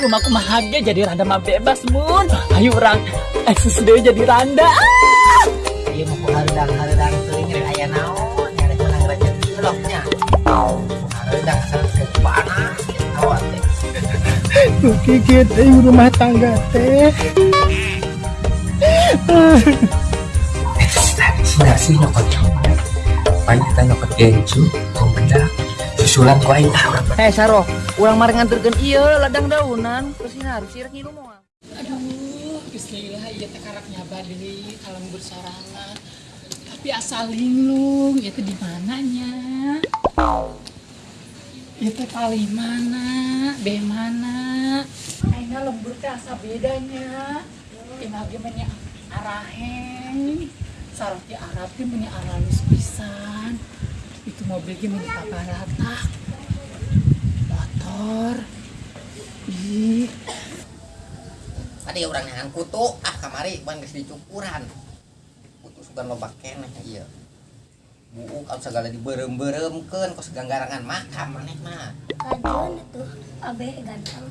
rumahku bahagia jadi randa mah bebas mun ayo orang eksis deui jadi randa ah! Iya mau ku hareudang hareudang teuing rek aya naon nya rek menang rezeki bloknya. Hareudang asal geus panas awat teh. Kikit eh, rumah tangga teh. Sina sih nyokot nyokot. Paling kita nyokot gencu, kau bedak. Susulan ku aing tahu. Eh Saro, ulang mari nganterkeun ieu ladang daunan ke sinar sirek ngilu moal. Aduh, bismillah ieu teh karak nyaba deui kalau bersorangan. Tapi asal linglung, ieu teh di mananya? Ieu teh paling mana? Be mana? Aina lembur teh asa bedanya. Imah ge menya araheng. Di Arab ge menya aralus pisan. Itu mobil ge menya paparatak motor ih Tadi orang nyangan kutu, ah kamari ban geus dicukuran. Kutu sugan loba keneh ieu. Buuk anu segala diberem-beremkeun kos ganggarangan makam maneh mah. Kajian tuh, abe ganteng.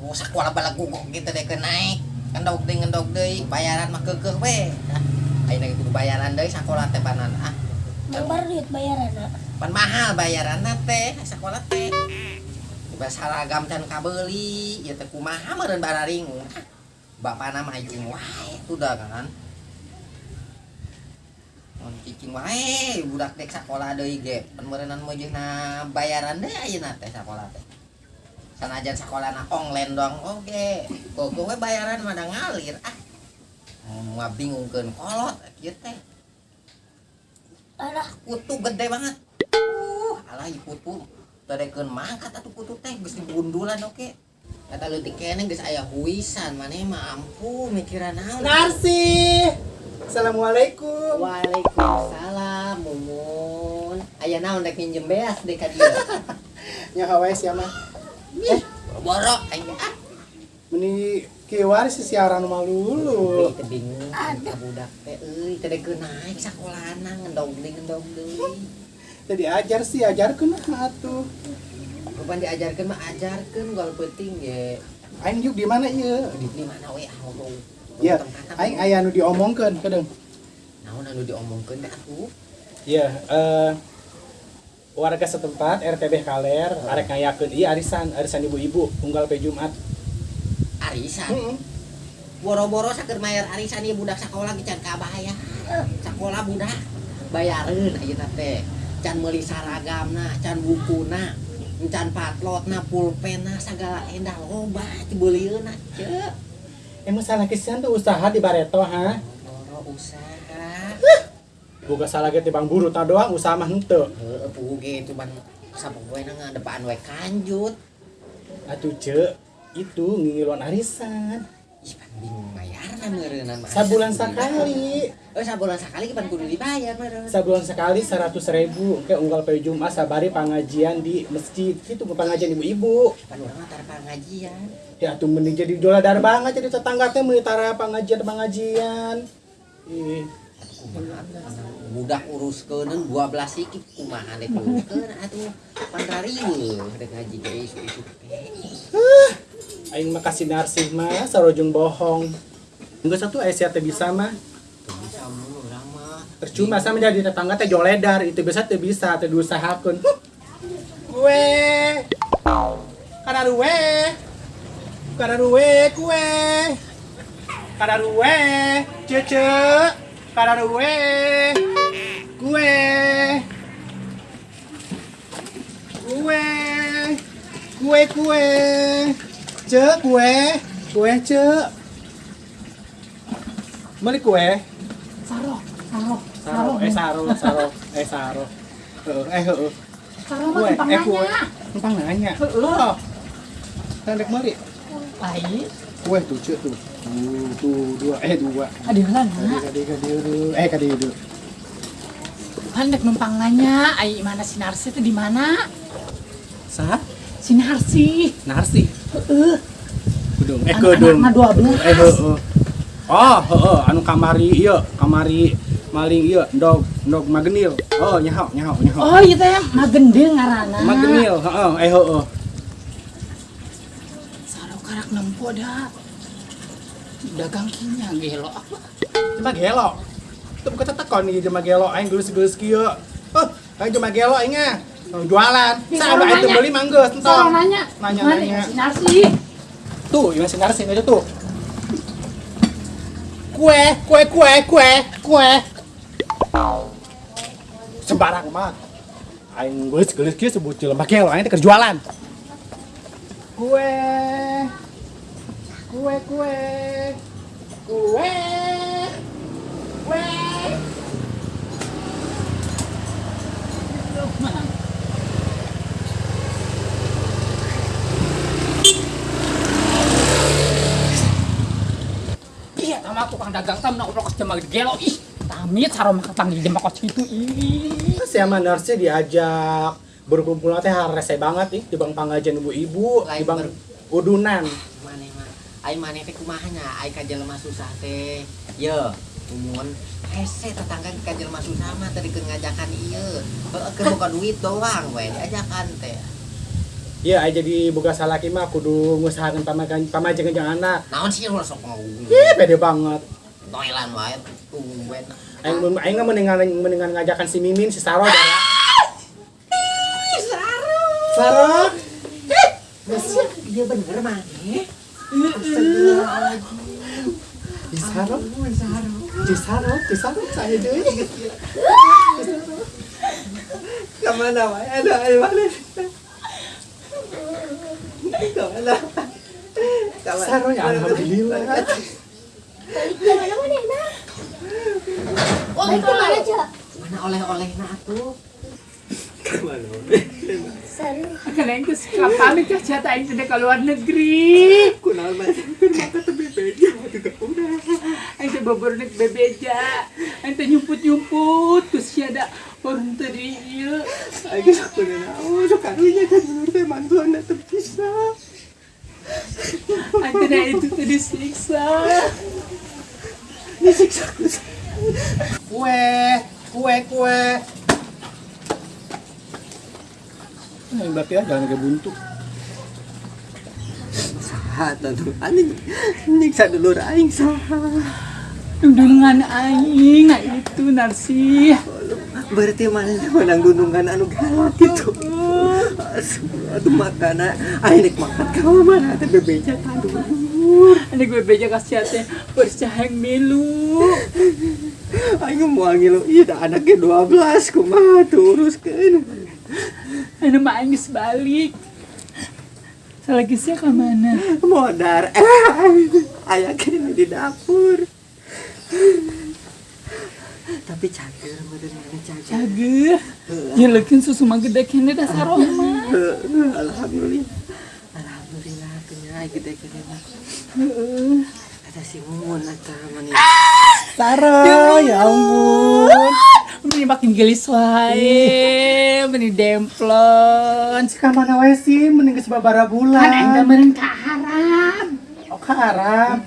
Oh, sakuala balagu kok gitu deh ke naik. Ngendog deui ngendog deui, bayaran mah keukeuh we. Nah, ayeuna kudu bayaran deui sakola teh banan ah. Nomor duit bayaran Pan mahal bayaran teh sakola teh. Tiba saragam can kabeli, bararingung. Ah, Bapana mah cicing wae tuh dah kan. Budak meureunnan meujeuhna bayaran sakola teh. Sanajan sakolana online doang oge. Gogo we bayaran mah da ngalir ah. Mau ngabingungkeun kolot kieu teh. Alah, kutu gede banget uh ieu kutu tadekeun mangkat atuh kutu teh geus dibundulan oke kata leutik keneh geus aya huisan maneh mah ampun mikiran naon Narsi. Assalamualaikum. Waalaikumsalam mumun aya naon rek minjem beas deh ka dieu Nya hawae sia mah. ih borok aing ah Meni kiwar si siaran malulu. Teu bingung budak teh euy tadekeun naik sakolana ngendog deui ngendog deui Tadi ajar sih ajarkeun mah atuh. Kapan diajarkeun mah ajarkeun gal penting ge Aing juk di mana ieu? di mana we ngomong Iya, aing aya nu diomongkeun kadang. naon anu diomongkeun teh atuh Iya, eh warga setempat RTB Kaler arek ngayakeun ieu arisan, arisan ibu-ibu unggal pe Jumat. arisan Heeh. boro-boro saker bayar arisan ieu budak sakola ge can kabayar sakola budak bayareun ayeuna teh can meuli saragamna can bukuna can patlotna pulpenna sagala endah loba dibeulieuna ceu Emang salah kesian tuh usaha di Bareto ha? boro usaha Boga salah ge tibang burutna doang usaha mah henteu. heueuh pugu ge itu ban sapopoena ngadepaan we kanjut Atuh ce, itu ngilon arisan. Sabulan sekali. oh sabulan sakali ge pan kudu dibayar meureun Sabulan sekali seratus ribu. Kayak unggal pe Jumat sabari pengajian di masjid. Itu pengajian ibu-ibu. pan tara pengajian Ya tuh mending jadi doladar banget jadi tetangga teh meuli tara pengajian pengajian. Ih, budak uruskeun 12 sikit kumaha dek uruskeun atuh panrariweuh dek ngaji ge isu-isu aing mah kasih narsih mah sarojung bohong. Enggak satu Aisyah teh bisa mah. Percuma sama menjadi tetangga teh joledar itu bisa teh bisa teh diusahakeun. Kue. Kada ruwe. Kada ruwe kue. Kada ruwe. Cece. Kada ruwe. Kue. Kue. Kue kue. Ce kue. Kue ce. Mali kue. Saro Saro Saro, eh saro, saro, eh saro. Eh heeh. Saro mah eh kue. nanya Numpang nanya. Oh. Tandek mari. Baik, Kue tuh, cek tuh. Tuh, tuh, dua, eh dua. adilan Kadi, na. kadi, kadi, dulu. Eh, kadi, dulu. Pandek numpang nanya, ai mana si Narsi itu di mana? Sah? Si Narsi. Narsi. Heeh. Kudung, eh Anak- kudung. anakna 12. Eh, heeh. Oh, heeh, anu kamari ieu, kamari maling ieu, ndog, ndog magenil. Oh, nyaho, nyaho, nyaho. Oh, iya teh magendeng ngaranna. Magenil, heeh, eh heeh. Saro karak nempo dah dagang kinya gelo apa Cuma gelo. Itu bukan tetekon nih cuma gelo aing geus-geus kieu. Heh, aing cuma gelo aing jualan. Ih, Sama sarang itu nanya. beli Sarang entong. nanya Nanya, nanya. ya, si Narsi Tuh, yang sinar sini aja tuh. Kue, kue, kue, kue, kue. Sembarang mah. Aing geus geus kieu sebut jelema gelo aing teh keur jualan. Kue. Kue, kue. Kue. Kue. Loh, mana Iya, sama tukang dagang tam nak udah jema gelo ih. Tamit sarong makatang di jema kos itu ih. Si sama Narsi diajak berkumpul teh rese banget nih di bang pangajian ibu-ibu, di bang udunan. Mane mah. Ai mane teh kumahanya? Ai ka jelema susah teh. Ye, umun hese tetangga ka jelema susah mah tadi ngajakan keur boga duit doang we diajakan teh. Iya, aja jadi boga salaki mah kudu ngusahakeun pamajikan pamajikan jeung anak. Naon sih lu sok ngomong. Ih, pede banget. Toilan wae tumben. Aing aing mah mendingan mendingan ngajakan si Mimin si Saro ya. Saro. Saro. Dia bener mah. Di Saro. Di Saro, di Saro saya deui. Ke mana wae ada ai mana? Ke mana? Saro ya alhamdulillah. Nah? Oh, Balik ke mana? Mana oleh-oleh. Kalian ke luar negeri. Aing teh nyumput-nyumput terus ada orang kunaon? Oh, karunya kan menurut teh mantuan teh bisa. Aing teh dah itu teh disiksa. Disiksa ku. Kue, kue, kue. Nah, berarti ya jangan kayak buntu. Saha tuh? Anjing nyiksa dulur aing saha. Dundungan aing nah itu Narsi. Berarti mana menang gunungan anu galak gitu. Aduh makana aing rek makan ka mana teh bebeja tadulur. Adik bebeja kasih teh bercahang milu. Aing mau ngilu ieu da anaknya 12 kumaha tuh uruskeun. Anu mah geus balik. Salagi sia ka mana? Modar. Eh, aya kene di dapur. Tapi cager meureun mana cager. Cager. Nyelekin susu mah gede kene da sarong mah. Alhamdulillah. Alhamdulillah kenya gede kene mah. Heeh. Ada si Mumun eta mani. Saro, ya ampun. Meni makin gelis wae, meni demplon. Si mana wae sih mending geus babara bulan. Kan teh meureun ka Arab. Oh, ke Arab.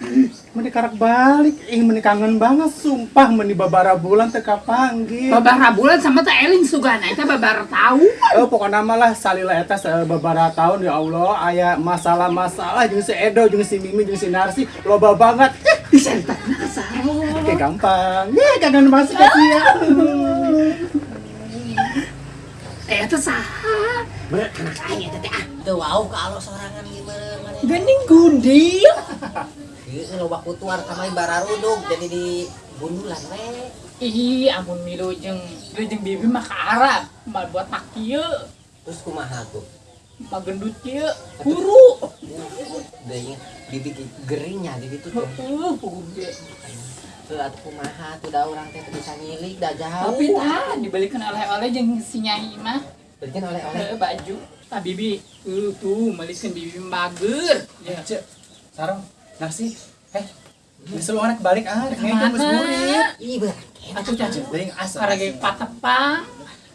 Meni karak balik. Ih, meni kangen banget sumpah meni babara bulan teh kapanggih. Babara bulan sama teh eling sugana eta babara tahu. Oh, pokoknya malah salila eta sababaraha tahun ya Allah aya masalah-masalah jeung si Edo jeung si Mimi jeung si Narsi loba banget. Saro. Oke gampang. Ya kangen banget sih ya. Eta saha? Bener anak teh ah. Teu wau kalau sorangan gimana mana. Gandeng gundil. Ieu loba kutuar kamari bararudug jadi di bundulan we. Ih, ampun milu jeung milu jeung bibi mah ka Arab. Mal buat mak kieu, Terus kumaha tuh? mah gendut kieu, guru. Udah inget bibi geringnya di ditu. Heeh, puguge. Tuh atuh kumaha tuh da urang teh bisa ngilik da jauh. Tapi tah dibalikan oleh-oleh jeung si Nyai mah. Bikin oleh-oleh. Baju. Tah bibi, tuh tuh malikeun bibi bager. Ya. Cek, Narsi. Eh, Bisa lu anak balik ah, ngejeng geus murid. Ih berat. Atuh caca, teuing asa. Karage patepang.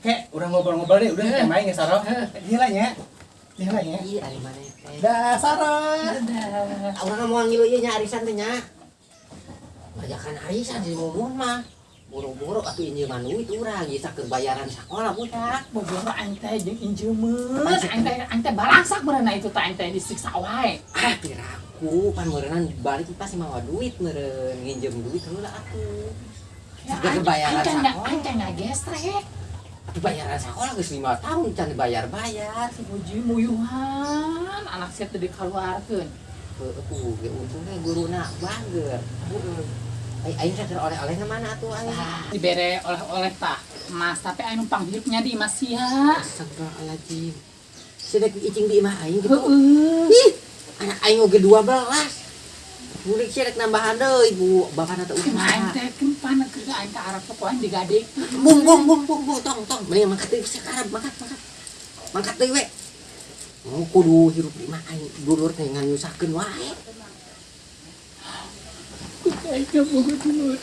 Heh, urang ngobrol-ngobrol deh, udah Eh. kita main ya sarong. Dia lah nya. Dia lah nya. Ih ari mana teh. Dah sarong. Dadah. Urang mau ngilu ieu nya arisan teh nya. Ngajakan arisan di mumun mah. buru-buru atuh injeman duit urang bisa ke bayaran sekolah budak aing teh jeung teh aing teh balangsak beurana itu aing teh disiksa wae. ah piraku pan meureunnan balik pasti mawa duit meureun nginjem duit heula atuh Ya, Sudah kebayaran aing teh nggak gestrek. atuh bayaran sekolah geus 5 tahun can dibayar-bayar Puji muyuhan, anak saya teh dikaluarkeun. Heuh, ge untungnya guruna bager. Ai aing teh oleh-oleh na mana atuh aing? Ah, dibere oleh-oleh tah. Mas, tapi aing numpang hidupnya di Mas ya. Astagfirullahaladzim. Sedek icing di imah aing gitu. Ih, anak aing oge 12. Mulik sedek nambahan deui ibu. Bapana teh Aing usaha. teh kempan ke aing ka arab pokoknya digadek. Bung bung bung bung bung tong tong. Mending mangkat deui sekarang mangkat mangkat. Mangkat deui we. Mau kudu hirup di aing dulur teh ngan nyusahkeun wae. Aing teh boga dulur.